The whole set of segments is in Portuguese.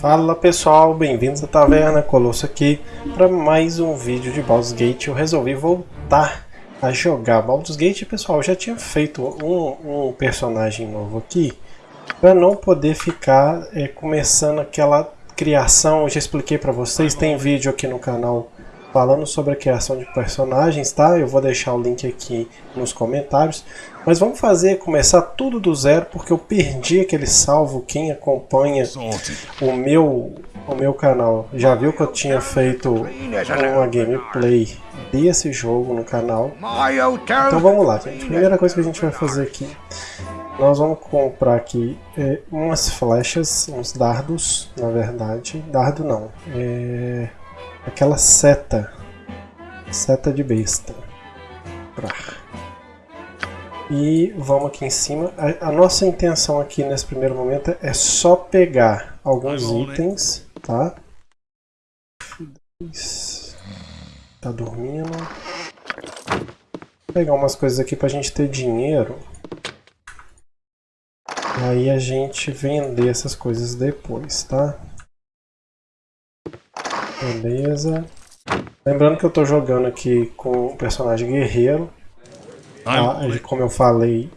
Fala pessoal, bem-vindos à Taverna Colosso aqui para mais um vídeo de Baldur's Gate. Eu resolvi voltar a jogar Baldur's Gate, pessoal. Já tinha feito um, um personagem novo aqui para não poder ficar é, começando aquela criação. Eu já expliquei para vocês, tem vídeo aqui no canal falando sobre a criação de personagens, tá? Eu vou deixar o link aqui nos comentários. Mas vamos fazer, começar tudo do zero, porque eu perdi aquele salvo. Quem acompanha o meu, o meu canal já viu que eu tinha feito uma gameplay desse jogo no canal. Então vamos lá, gente. Primeira coisa que a gente vai fazer aqui. Nós vamos comprar aqui é, umas flechas, uns dardos, na verdade. Dardo não. É aquela seta. Seta de besta. E vamos aqui em cima. A, a, nossa intenção aqui nesse primeiro momento é só pegar alguns itens, tá? Tá dormindo. Vou pegar umas coisas aqui pra gente ter dinheiro. Aí a gente vender essas coisas depois, tá? Beleza. Lembrando que eu estou jogando aqui com o personagem guerreiro. Tá? Como eu falei,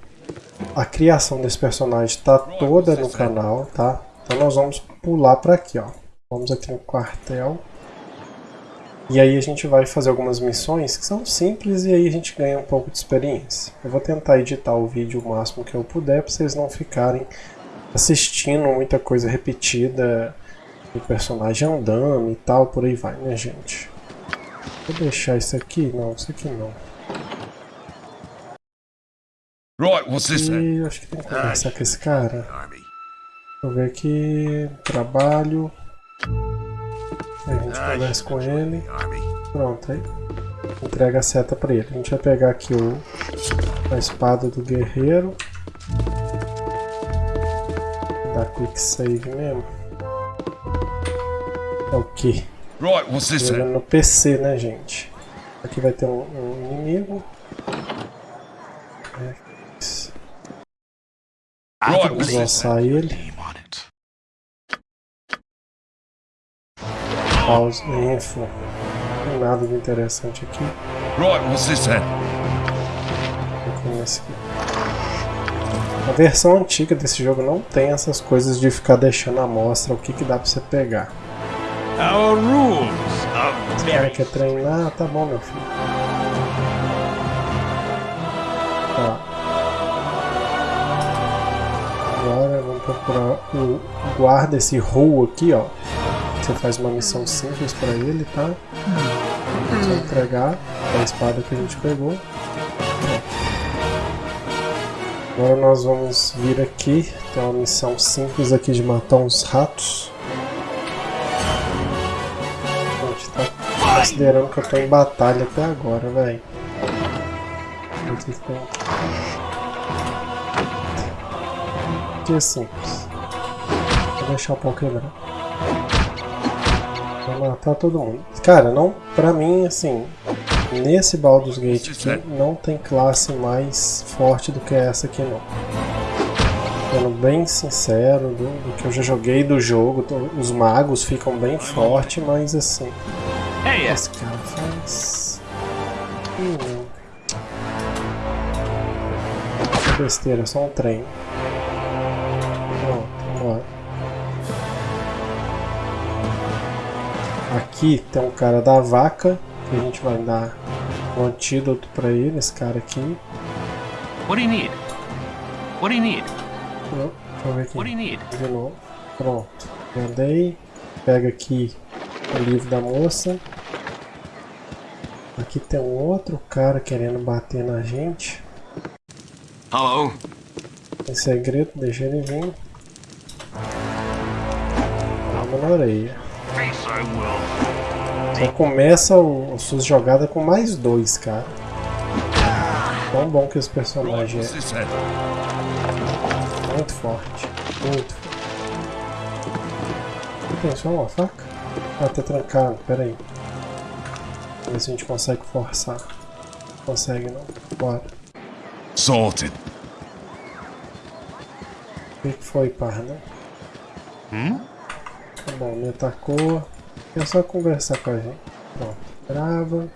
a criação desse personagem está toda no canal, tá? Então nós vamos pular para aqui, ó. Vamos aqui no quartel. E aí a gente vai fazer algumas missões que são simples e aí a gente ganha um pouco de experiência. Eu vou tentar editar o vídeo o máximo que eu puder para vocês não ficarem assistindo muita coisa repetida o personagem andando e tal, por aí vai, né, gente? Vou deixar isso aqui? Não, isso aqui não. Right, what's this e acho que tem que conversar com esse cara. Vou ver aqui. Trabalho. Aí a gente conversa com ele. Pronto, aí. Entrega a seta pra ele. A gente vai pegar aqui o, a espada do guerreiro. Dá quick save mesmo. É o que? Right, what's this Jogando no PC, né, gente? Aqui vai ter um, um inimigo. É. Vamos lançar ele. Pause, info. Não tem nada de interessante aqui. Right, what's this then? A versão antiga desse jogo não tem essas coisas de ficar deixando a mostra o que, que dá pra você pegar. Our rules of Cara, quer treinar? Tá bom, meu filho. Tá. Agora vamos procurar o guarda, esse Row aqui, ó. Você faz uma missão simples pra ele, tá? Só entregar a espada que a gente pegou. Agora nós vamos vir aqui, tem uma missão simples aqui de matar uns ratos. Considerando que eu tô em batalha até agora, velho. Que simples. Vou deixar o pau quebrar. Vou matar todo mundo. Cara, não, pra mim, assim, nesse Baldur's Gate aqui, não tem classe mais forte do que essa aqui, não. Sendo bem sincero, do, do que eu já joguei do jogo, os magos ficam bem fortes, mas assim, Hey, Esse cara faz. Hum. Besteira, só um trem. Pronto, vambora. Aqui tem um cara da vaca, que a gente vai dar um antídoto pra ele, esse cara aqui. What do you need? What do you need? Pronto, vamos ver aqui. What do you need? De novo. Pronto. Mandei. Pega aqui o livro da moça. Aqui tem um outro cara querendo bater na gente. Hello? Tem segredo, deixa ele vir. Vamos na orelha. Só começa o, as suas jogadas com mais dois, cara. Tão bom que esse personagem é. Muito forte. Muito forte. Tem só uma faca? Ah, tá trancado, pera aí. Vamos ver se a gente consegue forçar. Consegue não. Bora. Sorted. O que foi, parda? Hum? Tá bom, me atacou. É só conversar com a gente. Pronto, grava.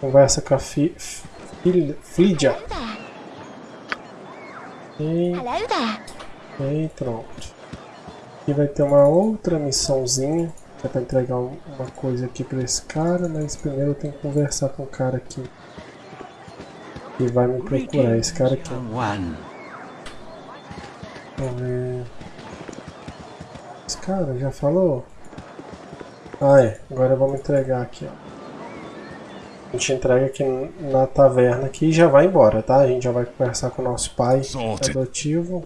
Conversa com a fi, fi, Flidia. E, e pronto. Aqui vai ter uma outra missãozinha. Que é pra entregar um- uma coisa aqui pra esse cara, mas primeiro eu tenho que conversar com o cara aqui. Que vai me procurar, esse cara aqui. Vamos ver. Esse cara já falou? Ah é, agora vamos entregar aqui, ó. A gente entrega aqui na taverna aqui e já vai embora, tá? A gente já vai conversar com o nosso pai adotivo.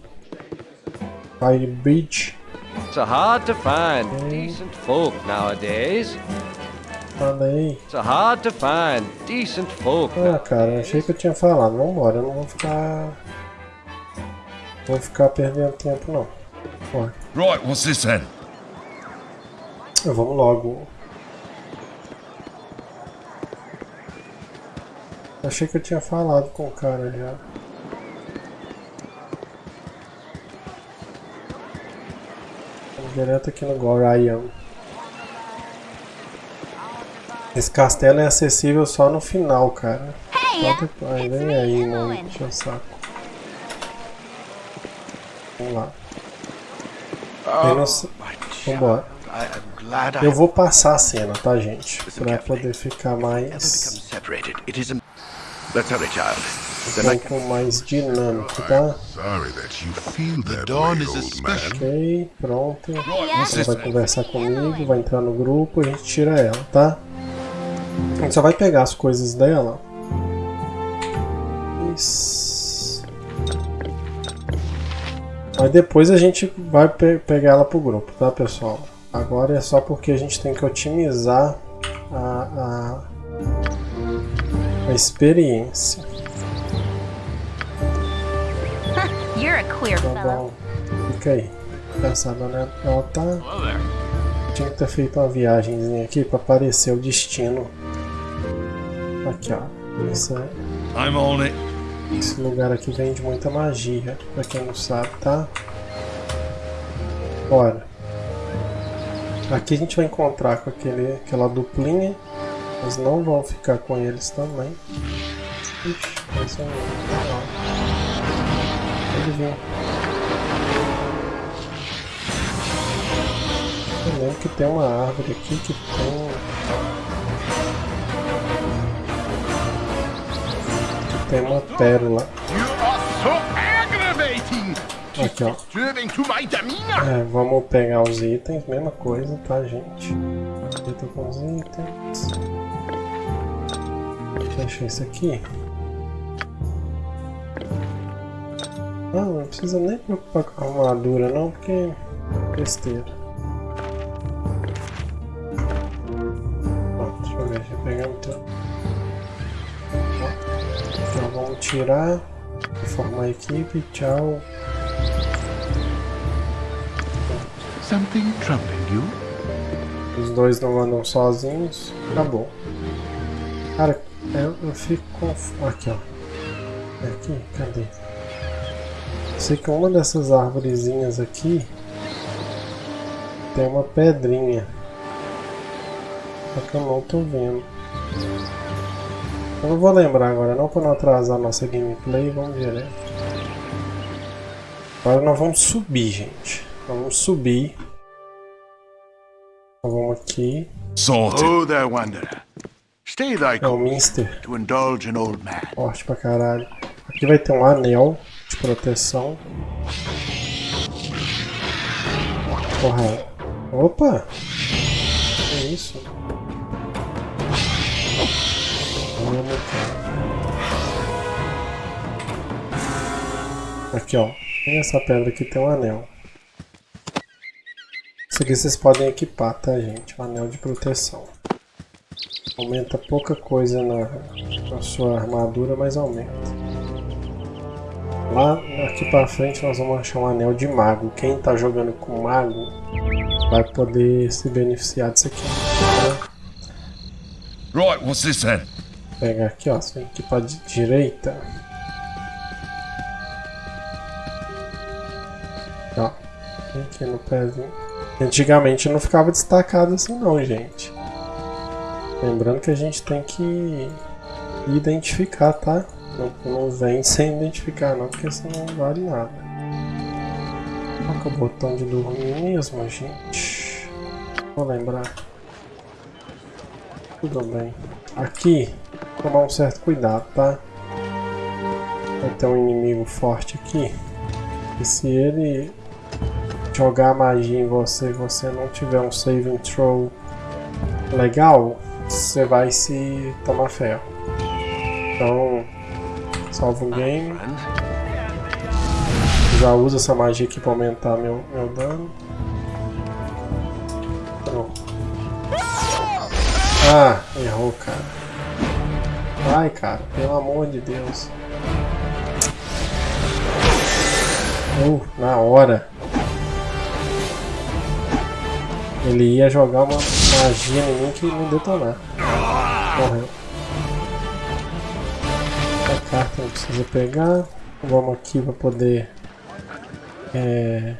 Pai Bridge. It's so hard to find decent folk nowadays. Falei. It's so hard to find decent folk. Ah, cara, achei que eu tinha falado. Vambora, eu não vou ficar. Vou ficar perdendo tempo, não. Bora. Right, what's this then? Vamos logo. Achei que eu tinha falado com o cara já. Direto aqui no Gorion. Esse castelo é acessível só no final, cara. Só depois. Vem aí, mano. Deixa o saco. Vamos lá. Vambora. Am glad I Eu vou passar a cena, tá, gente? Pra poder ficar mais. Let's hurry, child. Um Then can... pouco mais dinâmico, tá? Ok, pronto. Ela this vai conversar comigo, vai entrar no grupo e a gente tira ela, tá? A gente só vai pegar as coisas dela. Isso. Aí depois a gente vai pe- pegar ela pro grupo, tá pessoal? Agora é só porque a gente tem que otimizar a, a, a experiência. Tá fellow. bom. Fica aí. Pensando, né? Ela tá. Tinha que ter feito uma viagemzinha aqui pra aparecer o destino. Aqui, ó. Essa, I'm on it. esse lugar aqui vende muita magia, pra quem não sabe, tá? Bora. Aqui a gente vai encontrar com aquele, aquela duplinha. Mas não vão ficar com eles também. Ixi, esse é um. Eu lembro que tem uma árvore aqui que tem. Que tem uma pérola. Aqui, ó. É, vamos pegar os itens, mesma coisa, tá, gente? Eu tô com os itens. Deixa isso aqui. Ah, não precisa nem preocupar com a armadura, não, porque é besteira. Ó, deixa eu ver, deixa eu pegar o teu. Ó, Então vamos tirar, formar a equipe, tchau. Something troubling you? Os dois não andam sozinhos. Acabou. Cara, eu, eu fico confuso. Aqui, ó. É aqui? Cadê? Sei que uma dessas árvorezinhas aqui tem uma pedrinha. Só que eu não tô vendo. Eu não vou lembrar agora não para não atrasar nossa gameplay. Vamos direto. Agora nós vamos subir, gente. Vamos subir. Então vamos aqui. Sorted. Oh, there, wanderer. Stay thy É o course Minster. to indulge an old man. Forte pra caralho. Aqui vai ter um anel de proteção. Porra. Opa! Que isso? Aqui ó. Nessa pedra aqui tem um anel. Isso aqui vocês podem equipar, tá gente? Um anel de proteção. Aumenta pouca coisa na, na sua armadura, mas aumenta. Lá aqui pra frente nós vamos achar um anel de mago. Quem tá jogando com mago vai poder se beneficiar disso aqui. Tá? Right, what's this then? Pegar aqui, ó. Você vem aqui pra di- direita. Ó. Aqui no pezinho. Antigamente não ficava destacado assim não, gente. Lembrando que a gente tem que identificar, tá? Não, não vem sem identificar não, porque senão não vale nada. É o botão de dormir mesmo, gente? Vou lembrar. Tudo bem. Aqui, tomar um certo cuidado, tá? Vai ter um inimigo forte aqui. E se ele jogar magia em você e você não tiver um saving throw legal, você vai se tomar ferro. Então, salva o game. Já uso essa magia aqui para aumentar meu, meu dano. Pronto. Ah, errou, cara. Vai, cara, pelo amor de Deus. Uh, na hora. Ele ia jogar uma magia em mim que me detonar. Morreu. A carta não precisa pegar. Vamos aqui para poder. É,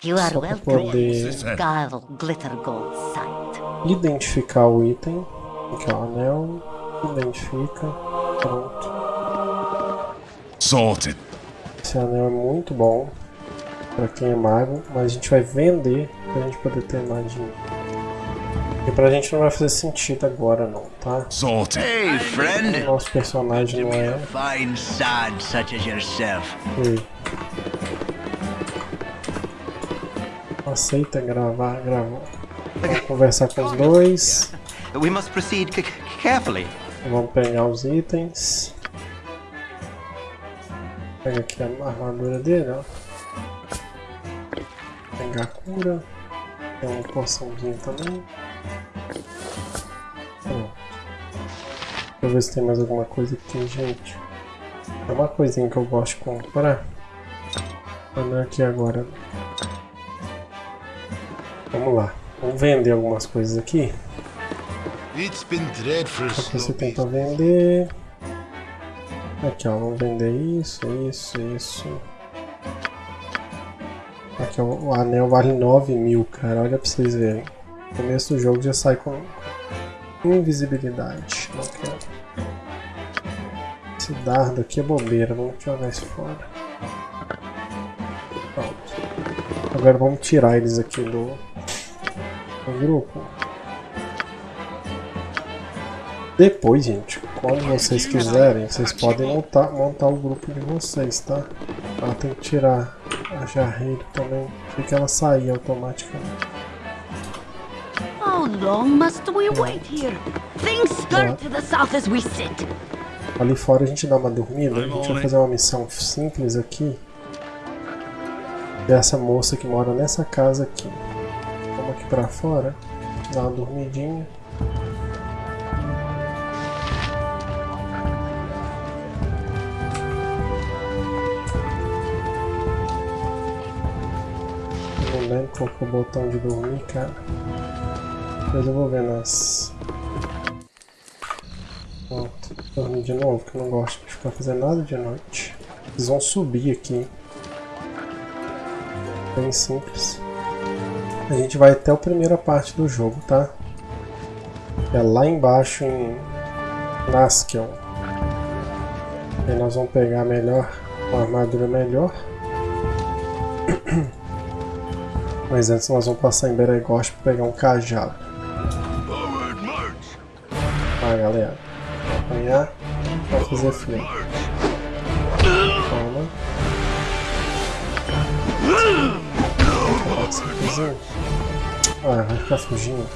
só para poder identificar o item. Aqui é o anel. Identifica. Pronto. Sorted. Esse anel é muito bom para quem é mago, mas a gente vai vender pra gente poder ter magia. E pra gente não vai fazer sentido agora não, tá? Sorted. Hey, O friend. nosso personagem não é. Fine sod such as yourself. Ei. Aceita gravar, gravou. Vamos conversar com os dois. We must proceed carefully. Vamos pegar os itens. Pega aqui a armadura dele, ó. Pegar a cura. Tem uma poçãozinha também. Eu ver se tem mais alguma coisa aqui, gente. É uma coisinha que eu gosto de comprar. Mas não é aqui agora. Vamos lá. Vamos vender algumas coisas aqui. Só que você tenta vender. Aqui ó, vamos vender isso, isso, isso. Aqui ó, o anel vale 9 mil, cara. Olha pra vocês verem. No começo do jogo já sai com invisibilidade. Não quero. Esse dardo aqui é bobeira, vamos jogar isso fora. Pronto. Agora vamos tirar eles aqui do, do grupo. Depois, gente, quando vocês quiserem, vocês podem montar, montar o grupo de vocês, tá? Ela tem que tirar a jarreira também, porque ela sair automaticamente. How long must we wait here? Things skirt to the south as we sit. Ali fora a gente dá uma dormida, a gente vai fazer uma missão simples aqui. Dessa moça que mora nessa casa aqui. Vamos aqui pra fora, dar uma dormidinha. Não lembro qual que é o botão de dormir, cara. Depois eu vou ver nas. Pronto, dormir de novo, que eu não gosto de ficar fazendo nada de noite. Eles vão subir aqui. Bem simples. A gente vai até a primeira parte do jogo, tá? É lá embaixo em Naskel. Aí nós vamos pegar melhor, uma armadura melhor. Mas antes nós vamos passar em Beregost para pegar um cajado. Frio. Toma. Ah, vai ficar fugindo.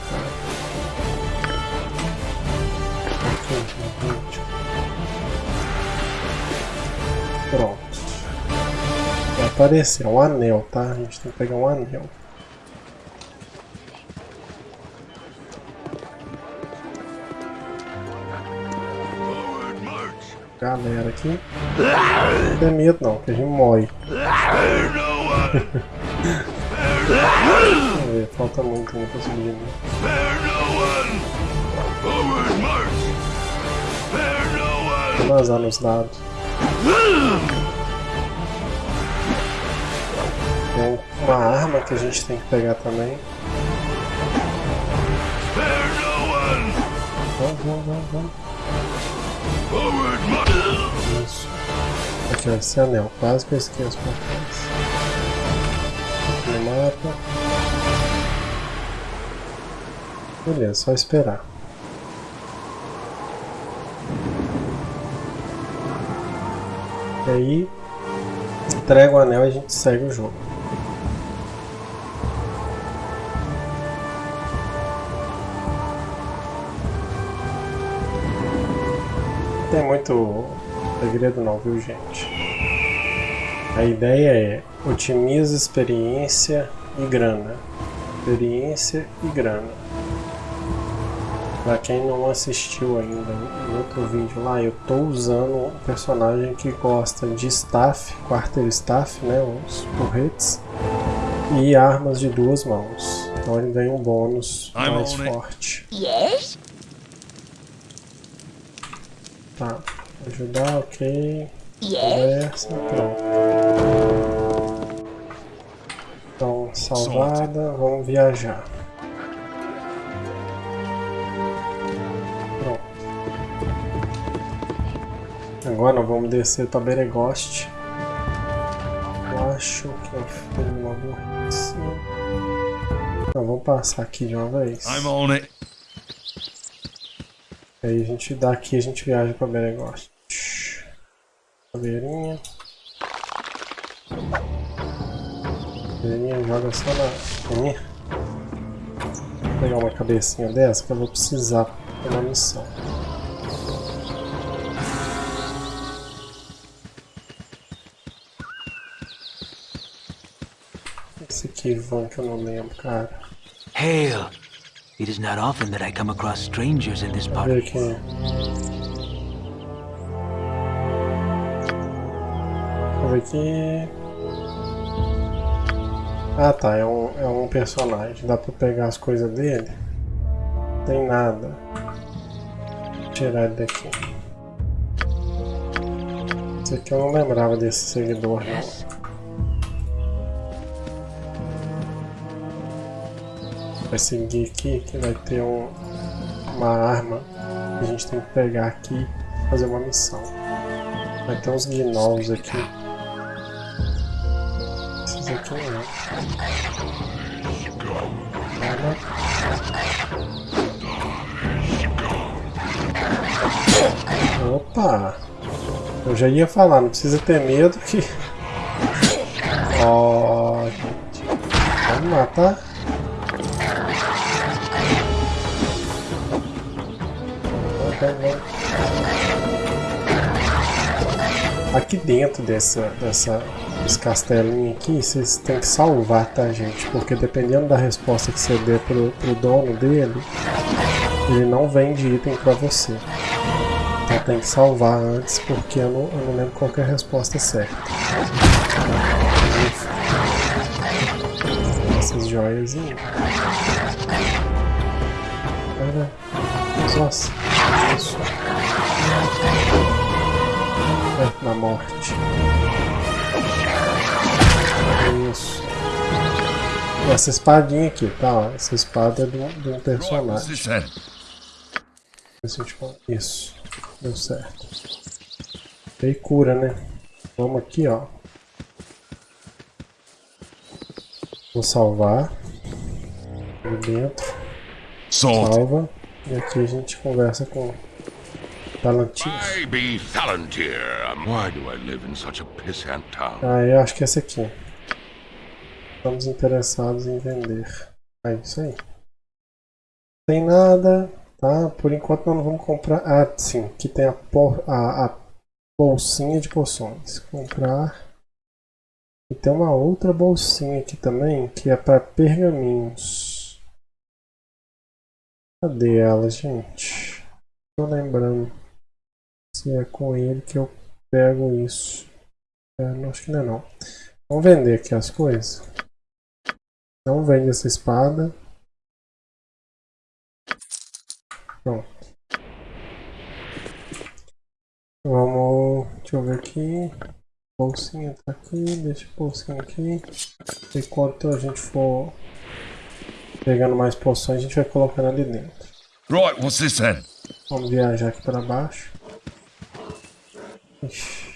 Pronto. Vai aparecer um anel, tá? A gente tem que pegar um anel. Galera aqui. Não tem medo não, que a gente morre. Ver, falta muito ainda pra subir. Né? Vou vazar nos dados. Tem uma arma que a gente tem que pegar também. Vamos, vamos, vamos, vamos. Ó, esse anel. Quase que eu esqueço pra trás. No mapa. Beleza, só esperar. E aí, entrega o anel e a gente segue o jogo. Tem muito segredo não, viu gente? A ideia é otimiza experiência e grana. Experiência e grana. Pra quem não assistiu ainda no outro vídeo lá, eu tô usando um personagem que gosta de staff, quarter staff, né, os porretes, e armas de duas mãos. Então ele ganha um bônus mais it. forte. Yes? Tá, ajudar, ok. Conversa, pronto. Então, salvada, vamos viajar. Pronto. Agora nós vamos descer para Beregost. Eu acho que eu fiz uma burrice. Não, vamos passar aqui de uma vez. I'm on it. Aí a gente daqui a gente viaja para Beregost. Caveirinha. Caveirinha joga só na minha. Vou pegar uma cabecinha dessa que eu vou precisar para uma missão. Esse aqui, Van, que eu não lembro, cara. Hail! It is not often that I come across strangers in this part aqui. Ah tá, é um, é um personagem. Dá pra pegar as coisas dele? Tem nada. Vou tirar ele daqui. Esse aqui eu não lembrava desse seguidor não. Vai seguir aqui que vai ter um, uma arma que a gente tem que pegar aqui fazer uma missão. Vai ter uns gnolls aqui. Esses aqui não. Nada. Opa! Eu já ia falar, não precisa ter medo que. Ó, gente. Vamos matar. Aqui dentro dessa, dessa, desse castelinho aqui, vocês têm que salvar, tá gente? Porque dependendo da resposta que você der pro, pro dono dele, ele não vende item pra você. Então tem que salvar antes, porque eu não, eu não lembro qual é a resposta certa. Essas joias aí. Nossa. Isso. É, na morte. Isso. Essa espadinha aqui, tá? Ó, essa espada é de um, personagem. Isso. Deu certo. E cura, né? Vamos aqui, ó. Vou salvar. Ali dentro. Salva. E aqui a gente conversa com Palantir. Be. Why do I live in such a pissant town? Ah, eu acho que é esse aqui. Estamos interessados em vender. É isso aí. Tem nada, tá? Por enquanto nós não vamos comprar. Ah, sim, aqui tem a, por... a, a bolsinha de poções. Comprar. E tem uma outra bolsinha aqui também que é para pergaminhos. Cadê ela, gente? Tô lembrando se é com ele que eu pego isso. É, não, acho que não é não. Vamos vender aqui as coisas. Não vende essa espada. Pronto. Vamos. Deixa eu ver aqui. Bolsinha tá aqui, deixa a bolsinha aqui. Enquanto a gente for pegando mais poções, a gente vai colocando ali dentro. Right, what's this then? Vamos viajar aqui para baixo. Ixi.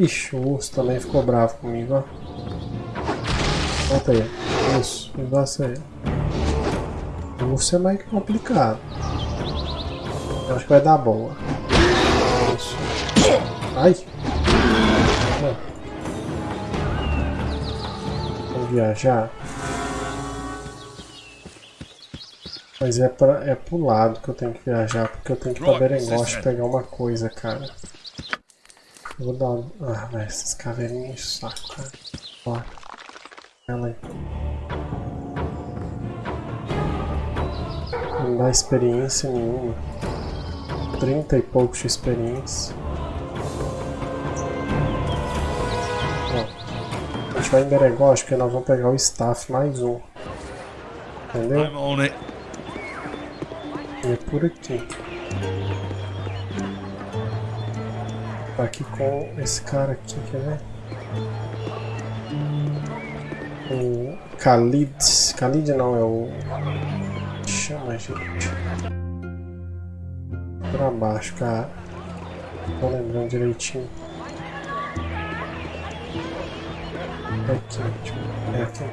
Ixi, o urso também ficou bravo comigo, ó. Volta aí. Isso, negócio aí. O urso é mais complicado. Eu acho que vai dar boa. Isso. Ai! Vamos viajar. Mas é, pra, é pro lado que eu tenho que viajar, porque eu tenho que ir pra Berengoste pegar uma coisa, cara. Eu vou dar uma... Ah, velho, essas caveirinhas saco, cara. Bora. Ela aí. Não dá experiência nenhuma. 30 e poucos de experiência. Ó, a gente vai em Berengoste porque nós vamos pegar o staff mais um. Entendeu? É por aqui. Tá aqui com esse cara aqui, quer ver? O Khalid. Khalid não, é o. Chama, gente. Pra baixo, cara. Tô lembrando direitinho. Aqui, é aqui.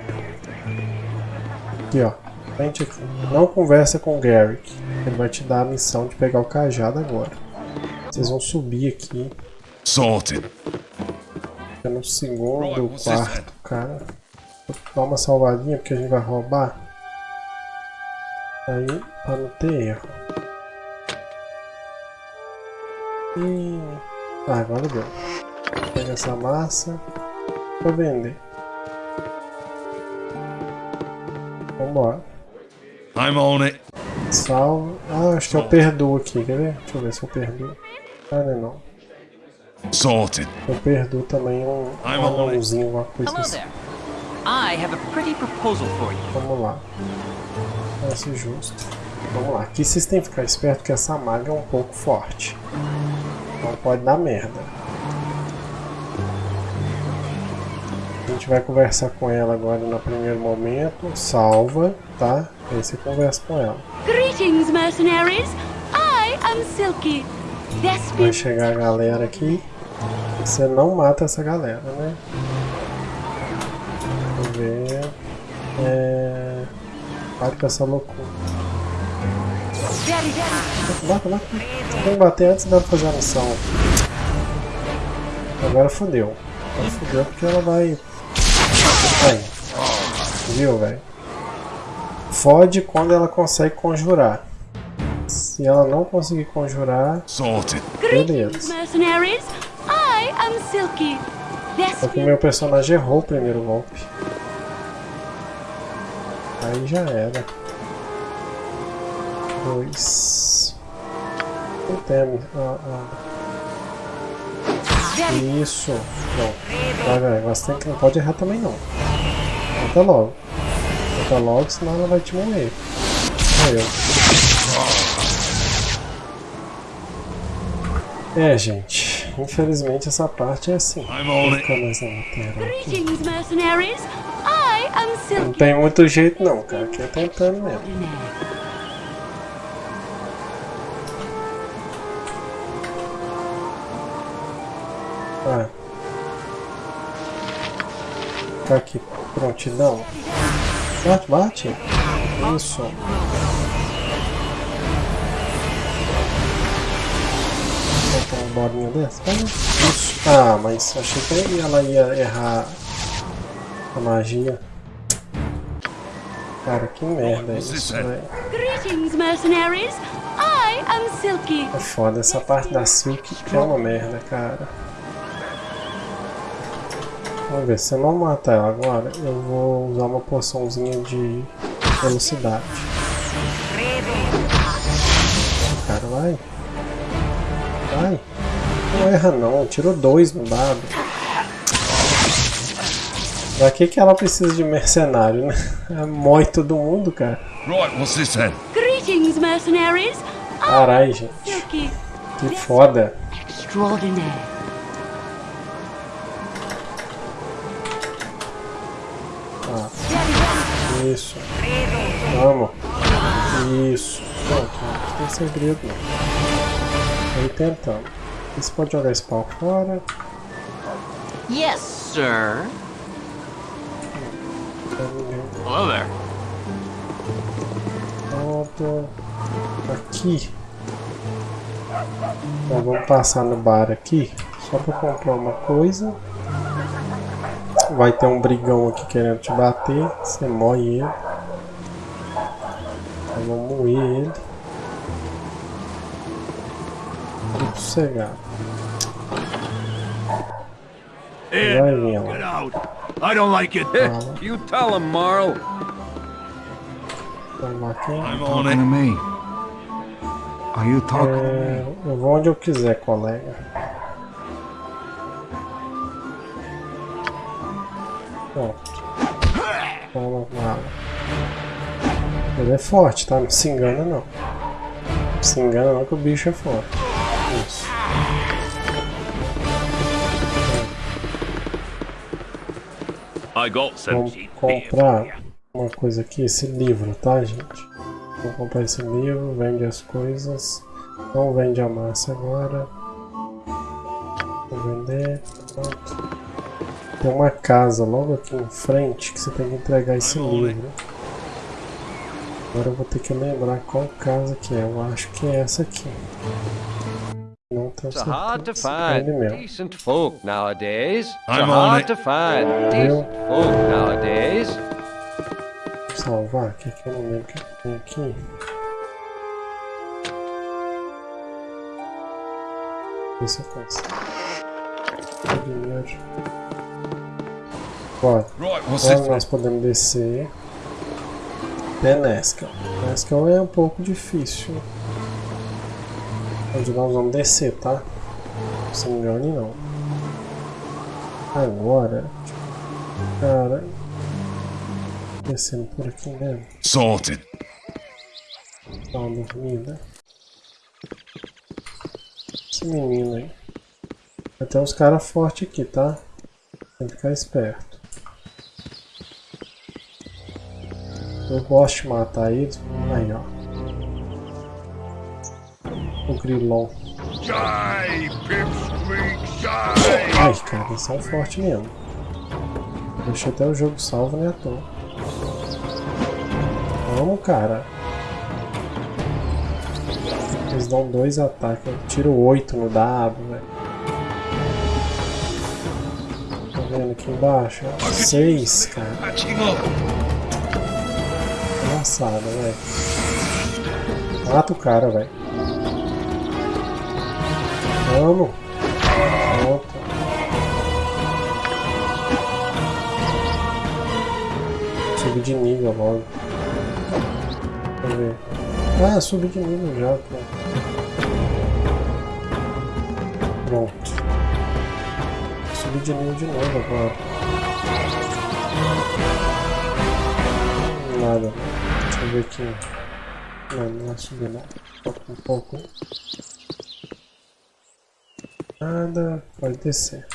Aqui, ó. Frente. Não conversa com o Garrick. Ele vai te dar a missão de pegar o cajado agora. Vocês vão subir aqui. Sorted. É no segundo, quarto, cara. Vou dar uma salvadinha porque a gente vai roubar. Aí, pra não ter erro. E... Ah, agora deu. Pega essa massa. Vou vender. Vambora. I'm on it. Salva. Ah, acho que eu perdoo aqui, quer ver? Deixa eu ver se eu perdoo. Ah, não é não. Sorted. Eu perdoo também um um anãozinho, uma coisa Hello assim. there. I have a pretty proposal for you. Vamos lá. Parece justo. Vamos lá. Aqui vocês têm que ficar esperto que essa maga é um pouco forte. Não pode dar merda. A gente vai conversar com ela agora no primeiro momento. Salva, tá? Aí você conversa com ela. Greetings, mercenaries. I am Silky. Vai chegar a galera aqui. Você não mata essa galera, né? Vamos ver. É. Para com essa loucura. Bata, bata. Tem que bater antes dela fazer a missão. Agora fodeu. Agora fodeu porque ela vai. Aí. Viu, velho? Fode quando ela consegue conjurar. Se ela não conseguir conjurar, Sorted. Beleza. Só que meu personagem errou o primeiro golpe. Aí já era. Dois. Não tem. Ah, ah. Isso. Não. Vai, vai. Você tem que não pode errar também não. Mata logo. Mata logo, senão ela vai te morrer. Morreu. É, gente. Infelizmente essa parte é assim. Não tem muito jeito não, cara. Aqui é tentando mesmo. Ah. Tá aqui, prontidão. Bate, bate. Isso. Botar uma bolinha dessa. Ah, Isso. Ah, mas achei que ela ia errar a magia. Cara, que merda é isso, velho. Greetings, mercenaries. I am Silky. É foda, essa parte da Silk é uma merda, cara. Vamos ver, se eu não matar ela agora, eu vou usar uma poçãozinha de velocidade. Cara, vai. Vai. Não erra não, tirou dois no dado. Pra que, que ela precisa de mercenário, né? Mói todo mundo, cara. Right, what's this then? Greetings, mercenaries. Carai, gente. Que foda. Extraordinaire. Isso. Vamos. Isso. Pronto, não tem segredo não. Aí tentando. Você pode jogar esse pau fora. Yes, sir. Hello there. Pronto. Aqui. Então vamos passar no bar aqui. Só pra comprar uma coisa. Vai ter um brigão aqui querendo te bater. Você moe ele. Então vamos moer ele. Fique sossegado. Vai vir Get lá. out! I don't like it. You tell him, Marl. Aqui. I'm on Talking to it. me. Are you talking to me? É, eu vou onde eu quiser, colega. Pronto. Toma bala. Ele é forte, tá? Não se engana não. Não se engana não que o bicho é forte. Isso. I got some Vamos comprar uma coisa aqui, esse livro, tá, gente? Vou comprar esse livro, vende as coisas. Não vende a massa agora. Vou vender. Pronto. Tem uma casa logo aqui em frente que você tem que entregar esse livro. Agora eu vou ter que lembrar qual casa que é. Eu acho que é essa aqui. Não tenho It's hard to certeza. É find decent folk nowadays. It's I'm hard to find decent folk nowadays. Vou salvar aqui que eu não lembro o que tem aqui. Isso eu faço. Dinheiro. What's Agora nós podemos descer. Até Nesca. Nesca é um pouco difícil. Onde nós vamos descer, tá? Não se engane não. Agora. Cara. Descendo por aqui mesmo. Sorted. Dá uma dormida. Esse menino aí. Vai ter uns caras fortes aqui, tá? Tem que ficar esperto. Eu gosto de matar eles. Aí, ó. O grilão. Ai, cara, eles são fortes mesmo. Deixei até o jogo salvo, né, à toa. Vamos, cara. Eles dão dois ataques. Eu tiro oito no dado, velho. Tá vendo aqui embaixo? Seis, cara. Engraçado, velho. Mata o cara, velho. Vamos. Pronto. Subir de nível logo. Deixa eu ver. Ah, subi de nível já, pô. Pronto. Subi de nível de novo agora. Nada. Eu ver aqui. Não, não vai subir não. Falta um pouco. Nada. Pode descer.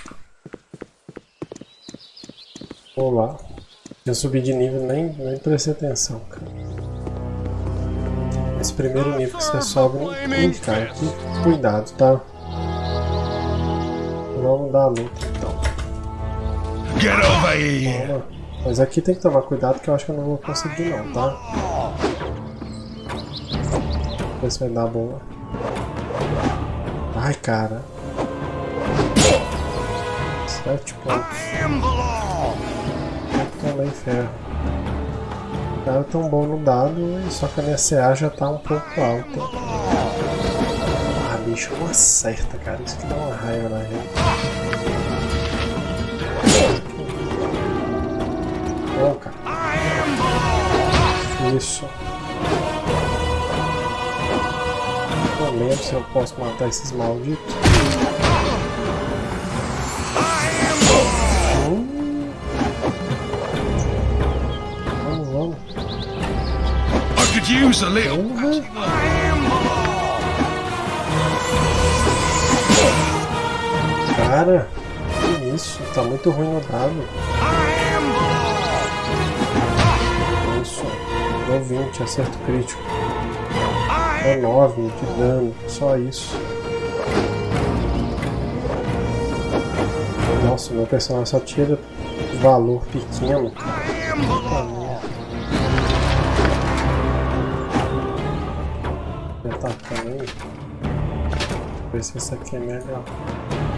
Vou lá. Eu subi de nível nem, nem prestei atenção, cara. Esse primeiro nível que você sobe não cara. Aqui, cuidado, tá? Vamos dar a luta então. Get over here. Vamos. Mas aqui tem que tomar cuidado que eu acho que eu não vou conseguir não, tá? Se vai dar boa. Ai, cara. Sete pontos. Também ferro. O cara tão bom no dado, só que a minha CA já tá um pouco alta. Ah, bicho, não acerta, cara. Isso que dá uma raiva na gente. Não, cara. Isso. Não lembro se eu posso matar esses malditos. Hum. Vamos, vamos. I could use a little. Cara, que isso? Tá muito ruim no dado. Deu 20, acerto crítico. É 9 de dano, só isso. Nossa, meu personagem só tira valor pequeno. Já tá também. Ver se esse aqui é melhor.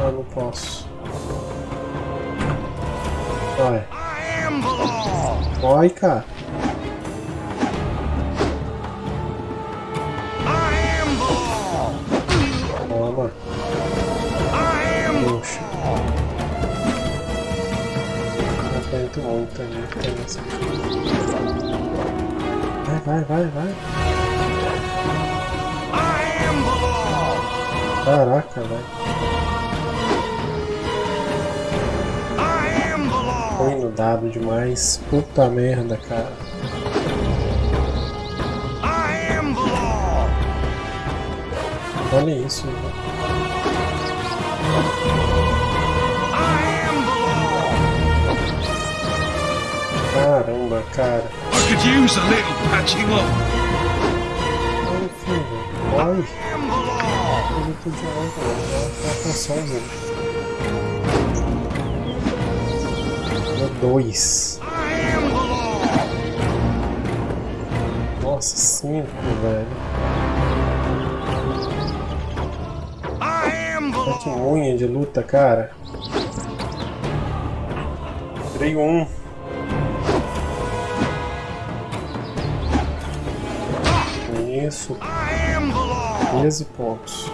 Ah, não posso. Vai. Vai, cara. Muito. Tem essa aqui. Vai, vai, vai, vai. Caraca, velho. Ruim no dado demais. Puta merda, cara. Olha isso, velho. Caramba, cara. I could use a little patching up. Ai, filho. Ai. Ele podia atençãozinha. Deu dois. Nossa, cinco, velho. Que unha de luta, cara. Tirei um. Isso. 13 pontos.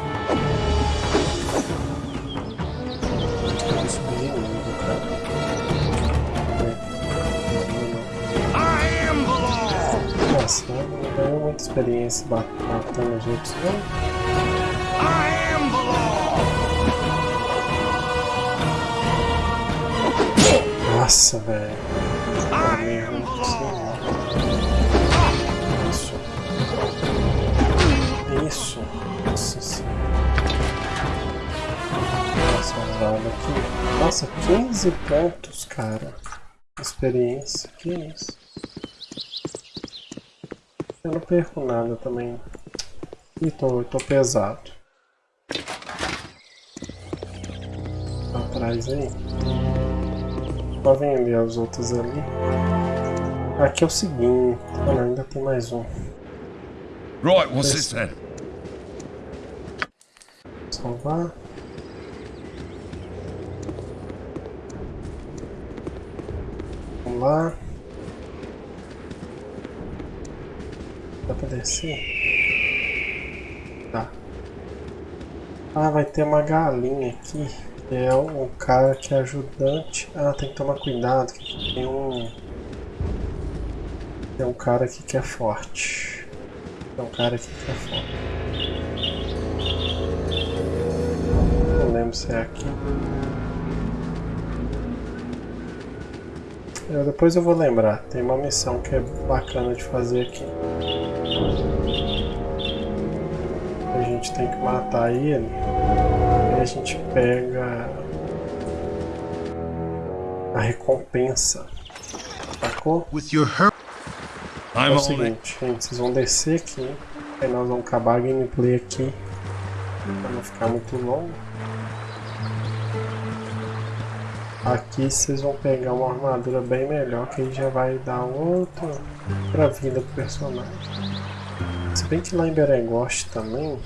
Nossa, não ganhou muita experiência matando os outros, não. Nossa, velho. Isso. Nossa senhora. Nossa, vada aqui. Nossa, 15 pontos, cara. Experiência. Que isso? Eu não perco nada também. Ih, tô, tô pesado. Pra trás aí. Pra vender os outros ali. Aqui é o seguinte. Não, ainda tem mais um. Right, what's this then? Salvar. Vamos lá. Dá pra descer? Tá. Ah, vai ter uma galinha aqui. É um cara que é ajudante. Ah, tem que tomar cuidado. Que tem um. Tem um cara aqui que é forte. Um cara aqui que é forte. Não lembro se é aqui. Eu, depois eu vou lembrar. Tem uma missão que é bacana de fazer aqui. A gente tem que matar ele. E a gente pega a recompensa. Sacou? With your É o seguinte, gente, vocês vão descer aqui. Aí nós vamos acabar a gameplay aqui. Pra não ficar muito longo. Aqui vocês vão pegar uma armadura bem melhor, que aí já vai dar outra, outra vida pro personagem. Se bem que lá em Beregoste também,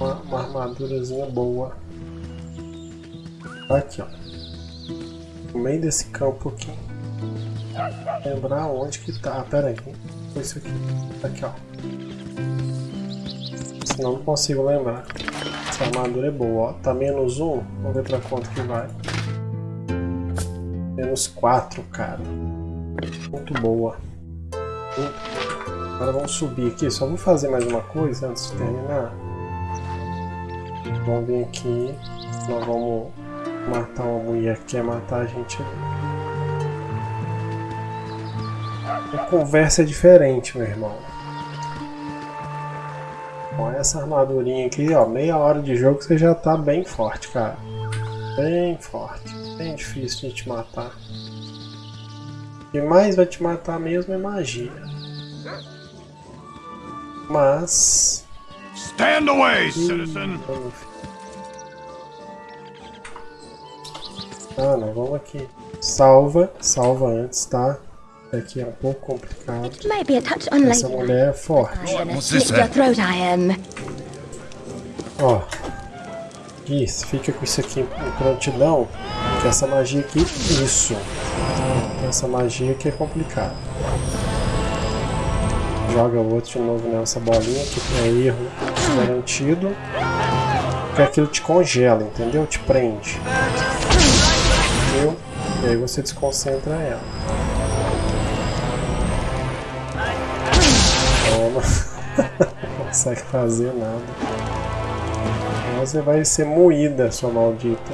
uma, uma armadurazinha boa. Aqui, ó. No meio desse campo aqui. Lembrar onde que tá. Ah, pera aí. Foi isso aqui. Aqui, ó. Senão não consigo lembrar. Essa armadura é boa, ó. Tá menos um. Vamos ver pra quanto que vai. Menos 4, cara. Muito boa. Agora vamos subir aqui. Só vou fazer mais uma coisa antes de terminar. Vamos vir aqui. Nós vamos matar uma mulher que quer matar a gente ali. A conversa é diferente, meu irmão. Com essa armadurinha aqui, ó, meia hora de jogo você já tá bem forte, cara. Bem forte. Bem difícil de te matar. O que mais vai te matar mesmo é magia. Mas... Stand away, citizen! Ah, não, vamos aqui. Salva, salva antes, tá? Aqui é um pouco complicado. Maybe a touch Essa mulher é forte. Ó. Isso, fica com isso aqui em prontidão. Que essa magia aqui, isso. Essa magia aqui é complicada. Joga o outro de novo nessa bolinha, que é erro garantido. Porque aquilo te congela, entendeu? Te prende. Viu? E aí você desconcentra ela. Não consegue fazer nada. Você vai ser moída, sua maldita.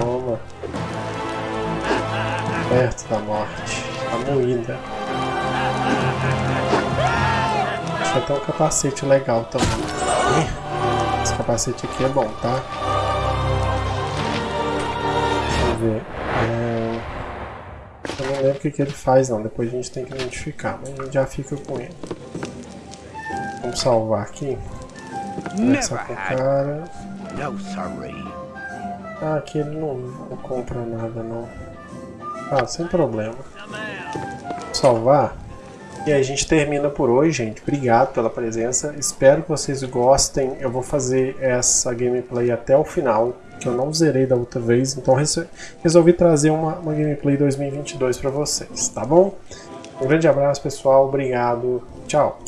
Toma. Perto da morte. Tá moída. Deixa até um capacete legal também. Esse capacete aqui é bom, tá? Deixa eu ver. É, não lembro o que, que ele faz não, depois a gente tem que identificar, mas a gente já fica com ele. Vamos salvar aqui. Conversar com o cara. Ah, aqui ele não, não compra nada não. Ah, sem problema. Salvar. E a gente termina por hoje, gente. Obrigado pela presença. Espero que vocês gostem. Eu vou fazer essa gameplay até o final, que eu não zerei da outra vez. Então resol- resolvi trazer uma, uma gameplay 2022 para vocês, tá bom? Um grande abraço, pessoal. Obrigado. Tchau.